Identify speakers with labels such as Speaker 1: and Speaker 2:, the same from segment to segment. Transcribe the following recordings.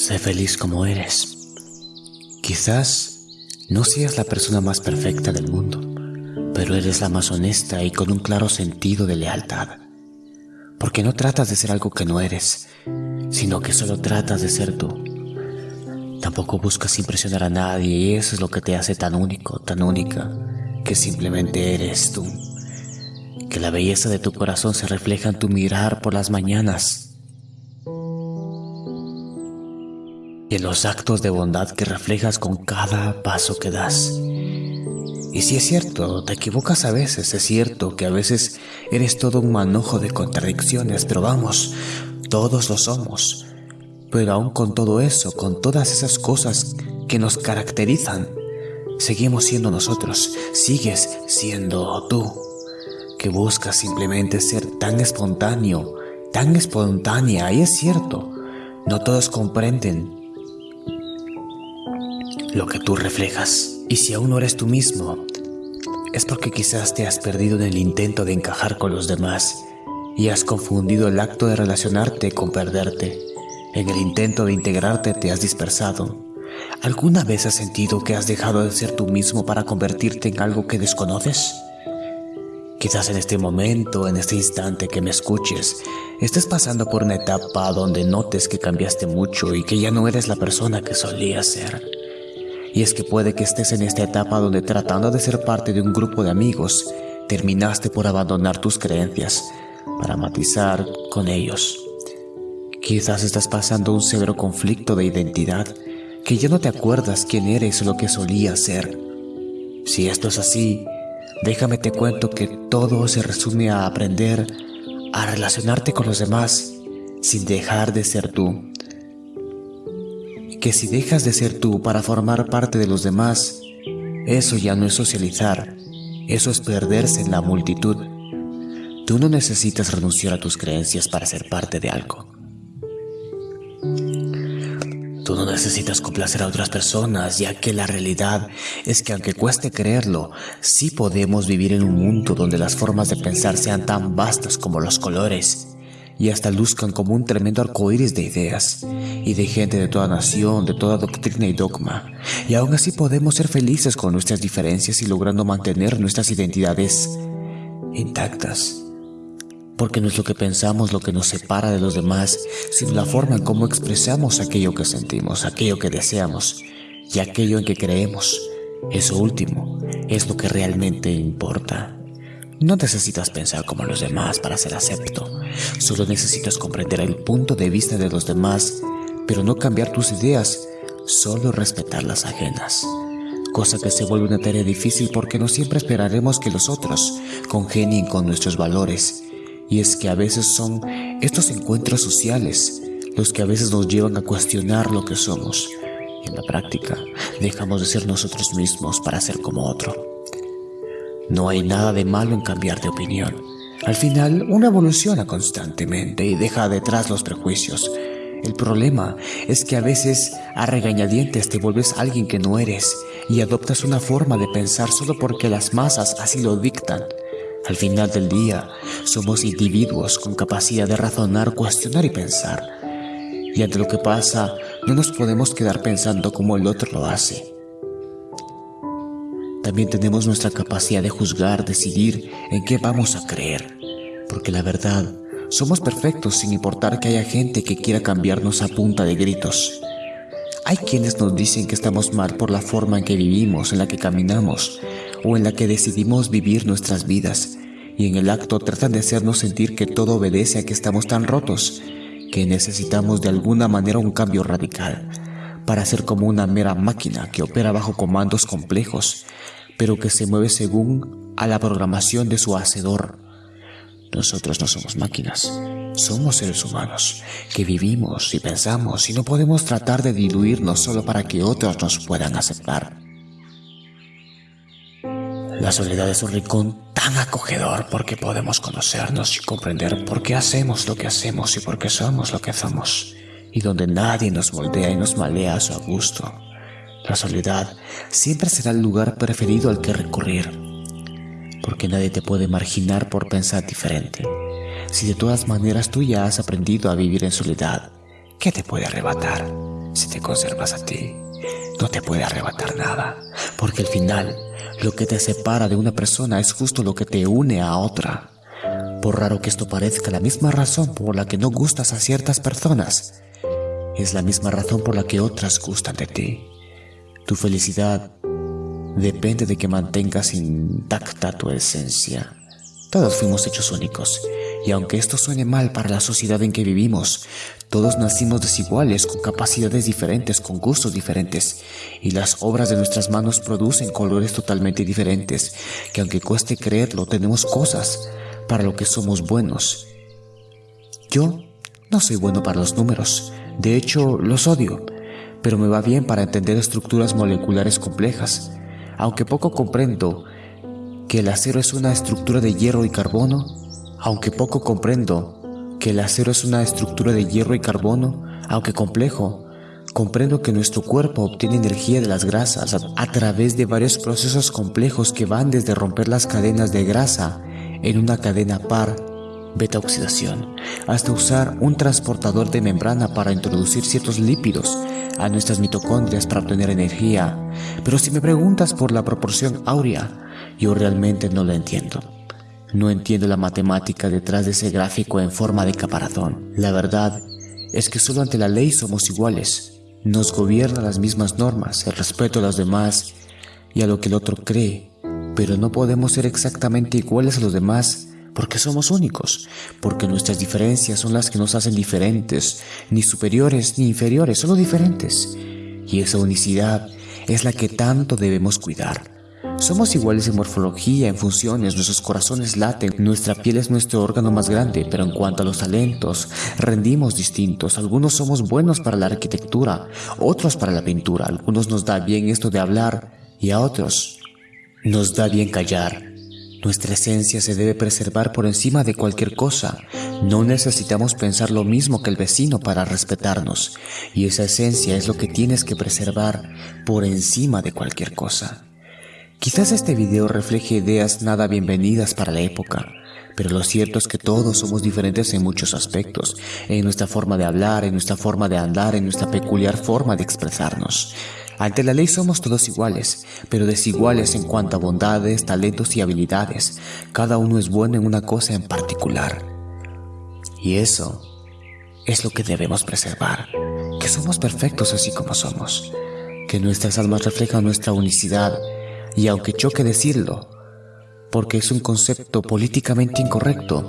Speaker 1: Sé feliz como eres. Quizás no seas la persona más perfecta del mundo, pero eres la más honesta y con un claro sentido de lealtad. Porque no tratas de ser algo que no eres, sino que solo tratas de ser tú. Tampoco buscas impresionar a nadie y eso es lo que te hace tan único, tan única, que simplemente eres tú. Que la belleza de tu corazón se refleja en tu mirar por las mañanas y en los actos de bondad que reflejas con cada paso que das. Y si es cierto, te equivocas a veces, es cierto que a veces eres todo un manojo de contradicciones, pero vamos, todos lo somos. Pero aún con todo eso, con todas esas cosas que nos caracterizan, seguimos siendo nosotros, sigues siendo tú, que buscas simplemente ser tan espontáneo, tan espontánea, y es cierto, no todos comprenden lo que tú reflejas. Y si aún no eres tú mismo, es porque quizás te has perdido en el intento de encajar con los demás y has confundido el acto de relacionarte con perderte. En el intento de integrarte te has dispersado. ¿Alguna vez has sentido que has dejado de ser tú mismo para convertirte en algo que desconoces? Quizás en este momento, en este instante que me escuches, estés pasando por una etapa donde notes que cambiaste mucho y que ya no eres la persona que solías ser. Y es que puede que estés en esta etapa donde tratando de ser parte de un grupo de amigos, terminaste por abandonar tus creencias para matizar con ellos. Quizás estás pasando un severo conflicto de identidad, que ya no te acuerdas quién eres o lo que solías ser. Si esto es así, déjame te cuento que todo se resume a aprender a relacionarte con los demás sin dejar de ser tú que si dejas de ser tú para formar parte de los demás, eso ya no es socializar, eso es perderse en la multitud. Tú no necesitas renunciar a tus creencias para ser parte de algo. Tú no necesitas complacer a otras personas, ya que la realidad es que aunque cueste creerlo, sí podemos vivir en un mundo donde las formas de pensar sean tan vastas como los colores y hasta luzcan como un tremendo arcoíris de ideas y de gente de toda nación, de toda doctrina y dogma. Y aún así podemos ser felices con nuestras diferencias y logrando mantener nuestras identidades intactas. Porque no es lo que pensamos lo que nos separa de los demás, sino la forma en cómo expresamos aquello que sentimos, aquello que deseamos y aquello en que creemos. Eso último es lo que realmente importa. No necesitas pensar como los demás para ser acepto. Solo necesitas comprender el punto de vista de los demás, pero no cambiar tus ideas, solo respetar las ajenas. Cosa que se vuelve una tarea difícil porque no siempre esperaremos que los otros congenien con nuestros valores. Y es que a veces son estos encuentros sociales los que a veces nos llevan a cuestionar lo que somos. En la práctica dejamos de ser nosotros mismos para ser como otro. No hay nada de malo en cambiar de opinión. Al final, uno evoluciona constantemente y deja detrás los prejuicios. El problema es que a veces a regañadientes te vuelves alguien que no eres y adoptas una forma de pensar solo porque las masas así lo dictan. Al final del día, somos individuos con capacidad de razonar, cuestionar y pensar. Y ante lo que pasa, no nos podemos quedar pensando como el otro lo hace. También tenemos nuestra capacidad de juzgar, decidir en qué vamos a creer. Porque la verdad, somos perfectos sin importar que haya gente que quiera cambiarnos a punta de gritos. Hay quienes nos dicen que estamos mal por la forma en que vivimos, en la que caminamos o en la que decidimos vivir nuestras vidas y en el acto tratan de hacernos sentir que todo obedece a que estamos tan rotos que necesitamos de alguna manera un cambio radical para ser como una mera máquina que opera bajo comandos complejos, pero que se mueve según a la programación de su hacedor. Nosotros no somos máquinas, somos seres humanos, que vivimos y pensamos y no podemos tratar de diluirnos solo para que otros nos puedan aceptar. La soledad es un rincón tan acogedor porque podemos conocernos y comprender por qué hacemos lo que hacemos y por qué somos lo que somos y donde nadie nos moldea y nos malea a su gusto. La soledad siempre será el lugar preferido al que recurrir, porque nadie te puede marginar por pensar diferente. Si de todas maneras tú ya has aprendido a vivir en soledad, ¿qué te puede arrebatar? Si te conservas a ti, no te puede arrebatar nada, porque al final lo que te separa de una persona es justo lo que te une a otra. Por raro que esto parezca, la misma razón por la que no gustas a ciertas personas es la misma razón por la que otras gustan de ti. Tu felicidad depende de que mantengas intacta tu esencia. Todos fuimos hechos únicos, y aunque esto suene mal para la sociedad en que vivimos, todos nacimos desiguales, con capacidades diferentes, con gustos diferentes, y las obras de nuestras manos producen colores totalmente diferentes, que aunque cueste creerlo, tenemos cosas para lo que somos buenos. Yo no soy bueno para los números, de hecho los odio, pero me va bien para entender estructuras moleculares complejas. Aunque poco comprendo, que el acero es una estructura de hierro y carbono, aunque poco comprendo que el acero es una estructura de hierro y carbono, aunque complejo, comprendo que nuestro cuerpo obtiene energía de las grasas a, través de varios procesos complejos que van desde romper las cadenas de grasa en una cadena par beta oxidación, hasta usar un transportador de membrana para introducir ciertos lípidos a nuestras mitocondrias para obtener energía. Pero si me preguntas por la proporción áurea, yo realmente no lo entiendo. No entiendo la matemática detrás de ese gráfico en forma de caparazón. La verdad es que solo ante la ley somos iguales. Nos gobiernan las mismas normas, el respeto a los demás y a lo que el otro cree. Pero no podemos ser exactamente iguales a los demás porque somos únicos, porque nuestras diferencias son las que nos hacen diferentes, ni superiores ni inferiores, solo diferentes. Y esa unicidad es la que tanto debemos cuidar. Somos iguales en morfología, en funciones, nuestros corazones laten, nuestra piel es nuestro órgano más grande, pero en cuanto a los talentos, rendimos distintos. Algunos somos buenos para la arquitectura, otros para la pintura, algunos nos da bien esto de hablar y a otros nos da bien callar. Nuestra esencia se debe preservar por encima de cualquier cosa. No necesitamos pensar lo mismo que el vecino para respetarnos, y esa esencia es lo que tienes que preservar por encima de cualquier cosa. Quizás este video refleje ideas nada bienvenidas para la época, pero lo cierto es que todos somos diferentes en muchos aspectos, en nuestra forma de hablar, en nuestra forma de andar, en nuestra peculiar forma de expresarnos. Ante la ley somos todos iguales, pero desiguales en cuanto a bondades, talentos y habilidades. Cada uno es bueno en una cosa en particular. Y eso es lo que debemos preservar, que somos perfectos así como somos, que nuestras almas reflejan nuestra unicidad y aunque choque decirlo, porque es un concepto políticamente incorrecto,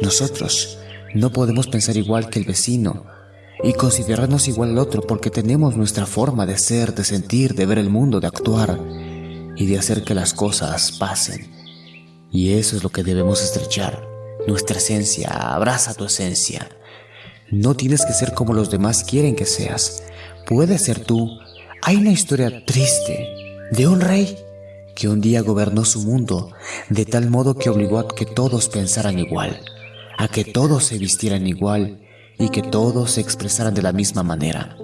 Speaker 1: nosotros no podemos pensar igual que el vecino y considerarnos igual al otro porque tenemos nuestra forma de ser, de sentir, de ver el mundo, de actuar y de hacer que las cosas pasen. Y eso es lo que debemos estrechar, nuestra esencia, abraza tu esencia. No tienes que ser como los demás quieren que seas, puedes ser tú. Hay una historia triste de un rey que un día gobernó su mundo de tal modo que obligó a que todos pensaran igual, a que todos se vistieran igual y que todos se expresaran de la misma manera.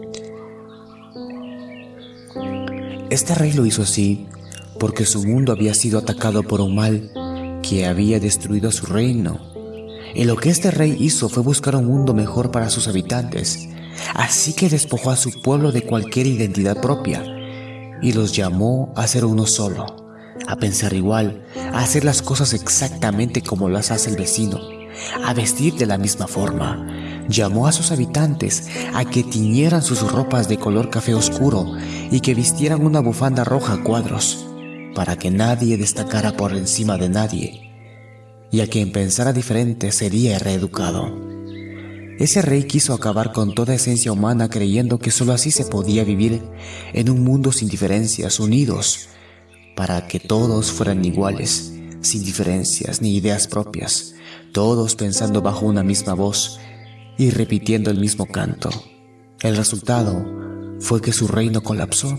Speaker 1: Este rey lo hizo así porque su mundo había sido atacado por un mal que había destruido su reino. Y lo que este rey hizo fue buscar un mundo mejor para sus habitantes, así que despojó a su pueblo de cualquier identidad propia y los llamó a ser uno solo a pensar igual, a hacer las cosas exactamente como las hace el vecino, a vestir de la misma forma. Llamó a sus habitantes a que tiñeran sus ropas de color café oscuro y que vistieran una bufanda roja a cuadros, para que nadie destacara por encima de nadie, y a quien pensara diferente sería reeducado. Ese rey quiso acabar con toda esencia humana creyendo que sólo así se podía vivir en un mundo sin diferencias, unidos, para que todos fueran iguales, sin diferencias ni ideas propias, todos pensando bajo una misma voz y repitiendo el mismo canto. El resultado fue que su reino colapsó,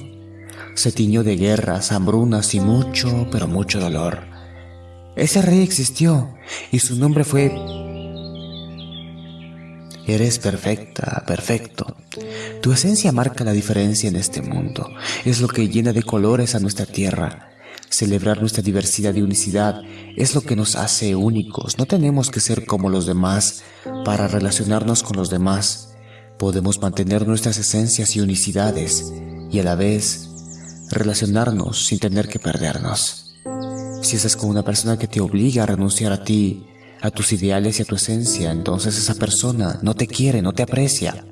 Speaker 1: se tiñó de guerras, hambrunas y mucho, pero mucho dolor. Ese rey existió y su nombre fue Eres perfecta, perfecto. Tu esencia marca la diferencia en este mundo. Es lo que llena de colores a nuestra tierra. Celebrar nuestra diversidad y unicidad es lo que nos hace únicos. No tenemos que ser como los demás para relacionarnos con los demás, podemos mantener nuestras esencias y unicidades y a la vez relacionarnos sin tener que perdernos. Si estás con una persona que te obliga a renunciar a ti, a tus ideales y a tu esencia, entonces esa persona no te quiere, no te aprecia.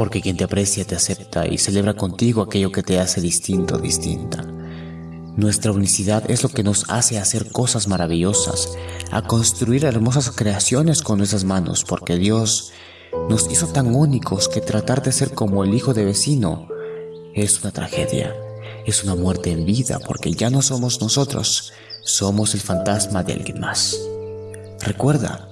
Speaker 1: Porque quien te aprecia te acepta y celebra contigo aquello que te hace distinto distinta. Nuestra unicidad es lo que nos hace hacer cosas maravillosas, a construir hermosas creaciones con nuestras manos, porque Dios nos hizo tan únicos que tratar de ser como el hijo de vecino es una tragedia, es una muerte en vida, porque ya no somos nosotros, somos el fantasma de alguien más. Recuerda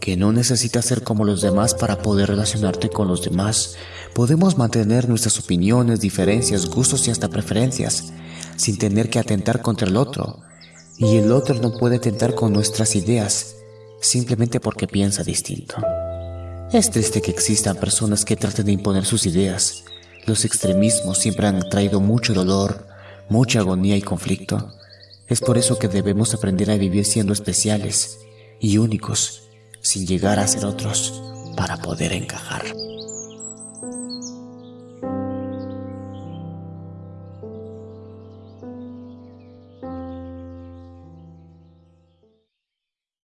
Speaker 1: que no necesitas ser como los demás para poder relacionarte con los demás. Podemos mantener nuestras opiniones, diferencias, gustos y hasta preferencias sin tener que atentar contra el otro, y el otro no puede atentar con nuestras ideas simplemente porque piensa distinto. Es triste que existan personas que traten de imponer sus ideas. Los extremismos siempre han traído mucho dolor, mucha agonía y conflicto. Es por eso que debemos aprender a vivir siendo especiales y únicos, sin llegar a ser otros, para poder encajar.